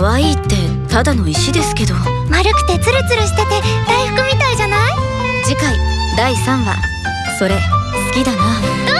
可愛いってただの石ですけど。丸くてツルツルしてて大福みたいじゃない？次回第3話。それ好きだな。ど